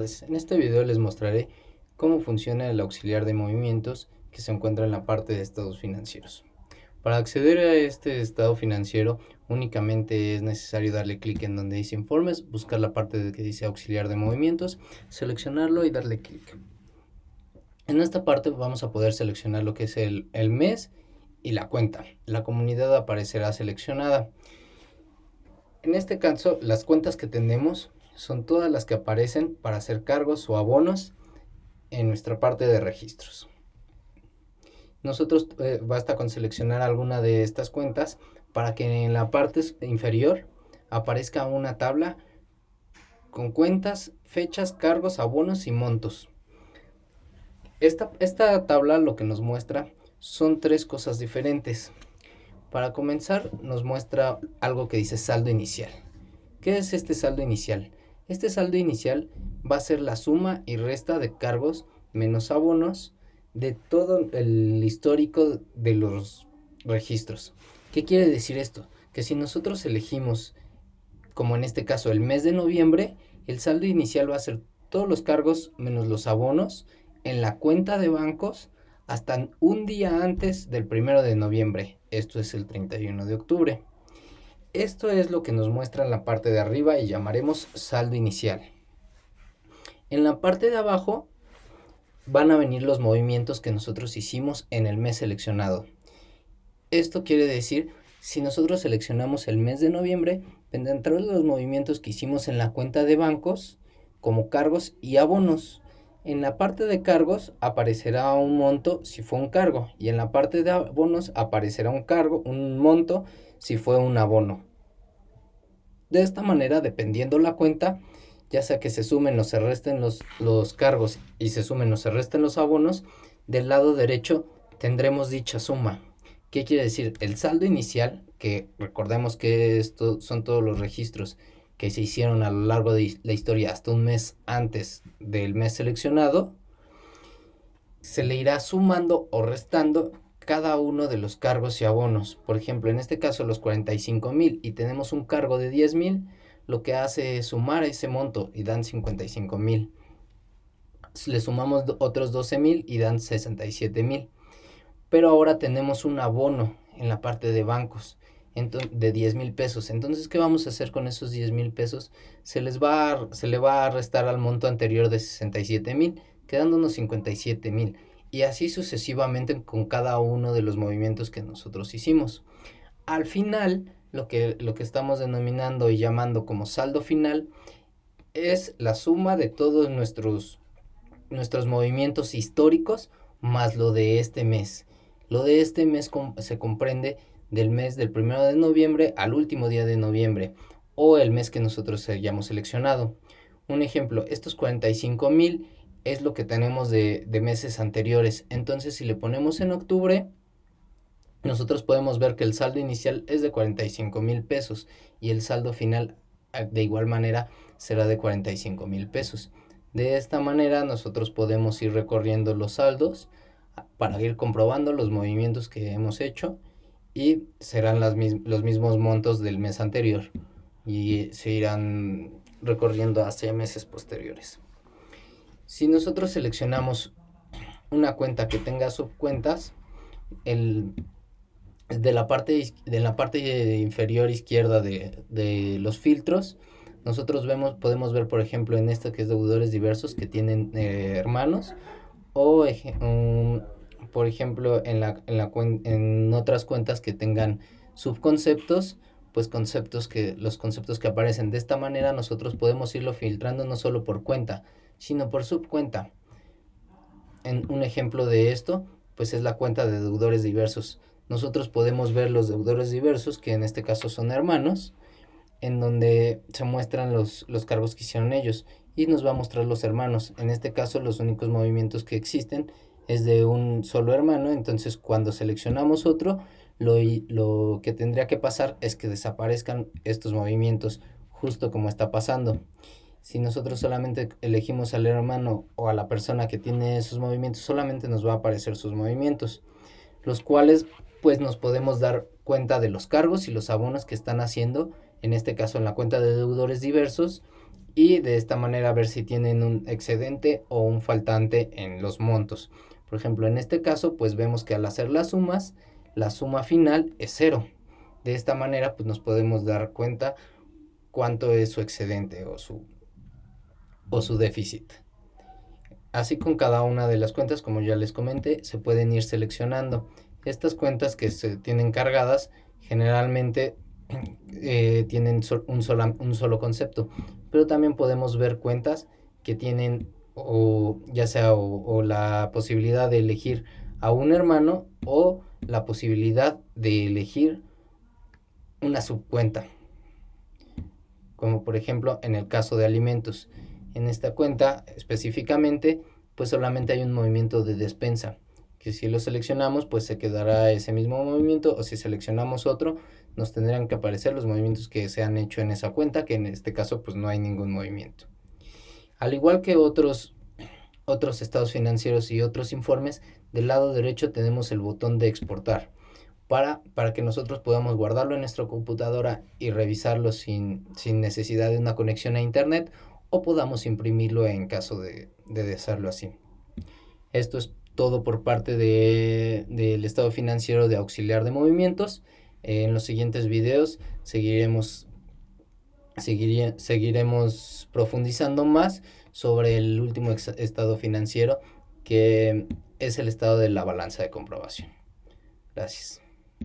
en este video les mostraré cómo funciona el auxiliar de movimientos que se encuentra en la parte de estados financieros. Para acceder a este estado financiero únicamente es necesario darle clic en donde dice informes, buscar la parte de que dice auxiliar de movimientos, seleccionarlo y darle clic. En esta parte vamos a poder seleccionar lo que es el mes y la cuenta. La comunidad aparecerá seleccionada. En este caso las cuentas que tenemos son todas las que aparecen para hacer cargos o abonos en nuestra parte de registros. Nosotros eh, basta con seleccionar alguna de estas cuentas para que en la parte inferior aparezca una tabla con cuentas, fechas, cargos, abonos y montos. Esta, esta tabla lo que nos muestra son tres cosas diferentes. Para comenzar nos muestra algo que dice saldo inicial. ¿Qué es este saldo inicial? Este saldo inicial va a ser la suma y resta de cargos menos abonos de todo el histórico de los registros. ¿Qué quiere decir esto? Que si nosotros elegimos, como en este caso, el mes de noviembre, el saldo inicial va a ser todos los cargos menos los abonos en la cuenta de bancos hasta un día antes del primero de noviembre. Esto es el 31 de octubre. Esto es lo que nos muestra en la parte de arriba y llamaremos saldo inicial. En la parte de abajo van a venir los movimientos que nosotros hicimos en el mes seleccionado. Esto quiere decir, si nosotros seleccionamos el mes de noviembre, vendrán los movimientos que hicimos en la cuenta de bancos como cargos y abonos. En la parte de cargos aparecerá un monto si fue un cargo y en la parte de abonos aparecerá un cargo, un monto si fue un abono. De esta manera, dependiendo la cuenta, ya sea que se sumen o se resten los, los cargos y se sumen o se resten los abonos, del lado derecho tendremos dicha suma. ¿Qué quiere decir? El saldo inicial, que recordemos que esto son todos los registros que se hicieron a lo largo de la historia hasta un mes antes del mes seleccionado, se le irá sumando o restando cada uno de los cargos y abonos. Por ejemplo, en este caso los 45 mil y tenemos un cargo de 10 mil, lo que hace es sumar ese monto y dan 55 mil. Le sumamos otros 12 mil y dan 67 mil. Pero ahora tenemos un abono en la parte de bancos de 10 mil pesos. Entonces, ¿qué vamos a hacer con esos 10 mil pesos? Se, les va se le va a restar al monto anterior de 67 mil, quedándonos 57 mil y así sucesivamente con cada uno de los movimientos que nosotros hicimos. Al final, lo que, lo que estamos denominando y llamando como saldo final es la suma de todos nuestros, nuestros movimientos históricos más lo de este mes. Lo de este mes se comprende del mes del primero de noviembre al último día de noviembre o el mes que nosotros hayamos seleccionado. Un ejemplo, estos 45 mil es lo que tenemos de, meses anteriores. Entonces, si le ponemos en octubre, nosotros podemos ver que el saldo inicial es de 45 mil pesos y el saldo final ah, de igual manera será de 45 mil pesos. De esta manera nosotros podemos ir recorriendo los saldos ah, para ir comprobando los movimientos que hemos hecho y serán las los mismos montos del mes anterior y se irán recorriendo hacia meses posteriores. Si nosotros seleccionamos una cuenta que tenga subcuentas, el, de, la parte, de la parte inferior izquierda de, los filtros, nosotros vemos, podemos ver, por ejemplo, en esta que es deudores diversos que tienen eh, hermanos, o por ejemplo, en, la, en, la, en otras cuentas que tengan subconceptos, pues conceptos que los conceptos que aparecen de esta manera nosotros podemos irlo filtrando no solo por cuenta, sino por subcuenta. En un ejemplo de esto, pues es la cuenta de deudores diversos. Nosotros podemos ver los deudores diversos, que en este caso son hermanos, en donde se muestran los, los cargos que hicieron ellos y nos va a mostrar los hermanos. En este caso los únicos movimientos que existen es de un solo hermano, entonces cuando seleccionamos otro, lo, lo que tendría que pasar es que desaparezcan estos movimientos justo como está pasando. Si nosotros solamente elegimos al hermano o a la persona que tiene esos movimientos, solamente nos va a aparecer sus movimientos, los cuales pues nos podemos dar cuenta de los cargos y los abonos que están haciendo, en este caso en la cuenta de deudores diversos, y de esta manera ver si tienen un excedente o un faltante en los montos. Por ejemplo, en este caso, pues vemos que al hacer las sumas, la suma final es cero. De esta manera, pues nos podemos dar cuenta cuánto es su excedente o su, o su déficit. Así con cada una de las cuentas, como ya les comenté, se pueden ir seleccionando. Estas cuentas que se tienen cargadas generalmente eh, tienen un, un solo concepto, pero también podemos ver cuentas que tienen o ya sea o, la posibilidad de elegir a un hermano o la posibilidad de elegir una subcuenta. Como por ejemplo en el caso de alimentos. En esta cuenta específicamente pues solamente hay un movimiento de despensa que si lo seleccionamos pues se quedará ese mismo movimiento o si seleccionamos otro nos tendrán que aparecer los movimientos que se han hecho en esa cuenta que en este caso pues no hay ningún movimiento al igual que otros, otros estados financieros y otros informes, del lado derecho tenemos el botón de exportar para, para que nosotros podamos guardarlo en nuestra computadora y revisarlo sin, necesidad de una conexión a internet o podamos imprimirlo en caso de, de hacerlo así. Esto es todo por parte del estado financiero de auxiliar de movimientos. En los siguientes videos seguiremos seguiremos profundizando más sobre el último estado financiero que es el estado de la balanza de comprobación. Gracias.